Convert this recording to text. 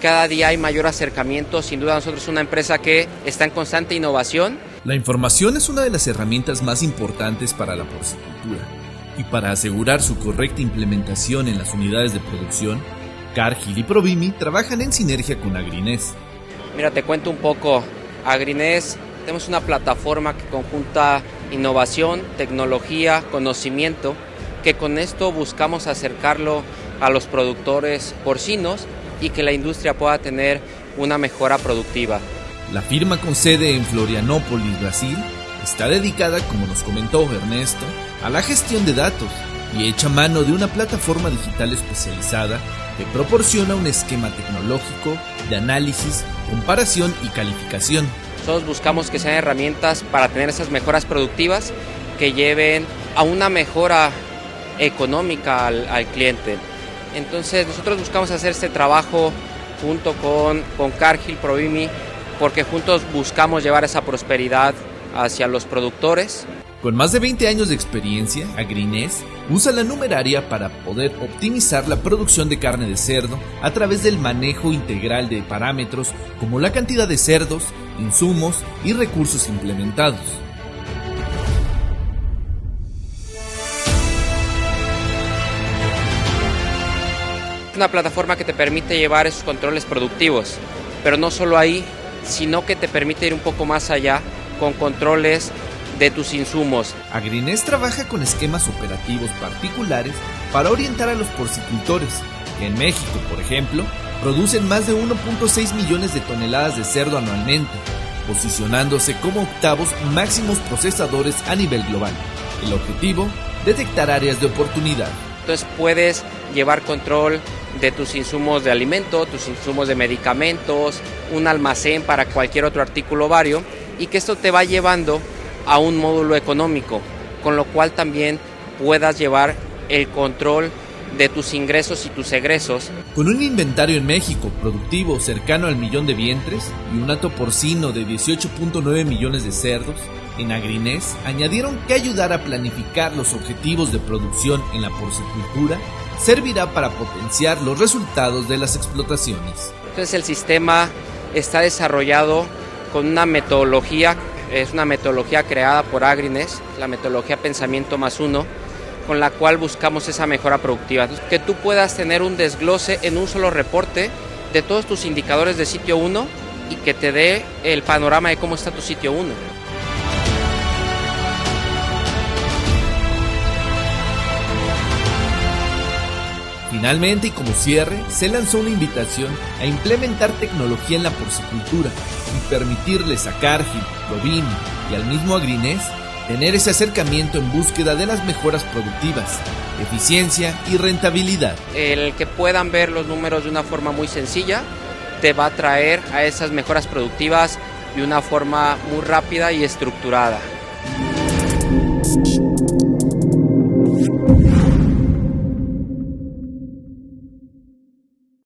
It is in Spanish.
Cada día hay mayor acercamiento, sin duda nosotros somos una empresa que está en constante innovación. La información es una de las herramientas más importantes para la porcicultura y para asegurar su correcta implementación en las unidades de producción, Cargill y Provimi trabajan en sinergia con Agrines. Mira, te cuento un poco. Agrines tenemos una plataforma que conjunta innovación, tecnología, conocimiento, que con esto buscamos acercarlo a los productores porcinos y que la industria pueda tener una mejora productiva. La firma con sede en Florianópolis, Brasil, está dedicada, como nos comentó Ernesto, a la gestión de datos y hecha mano de una plataforma digital especializada que proporciona un esquema tecnológico de análisis, comparación y calificación. Todos buscamos que sean herramientas para tener esas mejoras productivas que lleven a una mejora económica al, al cliente. Entonces nosotros buscamos hacer este trabajo junto con, con Cargill, Provimi, porque juntos buscamos llevar esa prosperidad hacia los productores. Con más de 20 años de experiencia, Agrines usa la numeraria para poder optimizar la producción de carne de cerdo a través del manejo integral de parámetros como la cantidad de cerdos, insumos y recursos implementados. una plataforma que te permite llevar esos controles productivos, pero no solo ahí, sino que te permite ir un poco más allá con controles de tus insumos. Agrines trabaja con esquemas operativos particulares para orientar a los porcicultores, que en México, por ejemplo, producen más de 1.6 millones de toneladas de cerdo anualmente, posicionándose como octavos máximos procesadores a nivel global. El objetivo, detectar áreas de oportunidad. Entonces puedes llevar control de tus insumos de alimento, tus insumos de medicamentos, un almacén para cualquier otro artículo vario y que esto te va llevando a un módulo económico, con lo cual también puedas llevar el control de tus ingresos y tus egresos. Con un inventario en México productivo cercano al millón de vientres y un hato porcino de 18.9 millones de cerdos, en Agrinés añadieron que ayudar a planificar los objetivos de producción en la porcicultura servirá para potenciar los resultados de las explotaciones. Entonces el sistema está desarrollado con una metodología, es una metodología creada por Agrines, la metodología Pensamiento más uno, con la cual buscamos esa mejora productiva. que tú puedas tener un desglose en un solo reporte de todos tus indicadores de sitio 1 y que te dé el panorama de cómo está tu sitio 1. Finalmente y como cierre, se lanzó una invitación a implementar tecnología en la porcicultura y permitirles a Cargill, y al mismo Agrinés tener ese acercamiento en búsqueda de las mejoras productivas, eficiencia y rentabilidad. El que puedan ver los números de una forma muy sencilla te va a traer a esas mejoras productivas de una forma muy rápida y estructurada.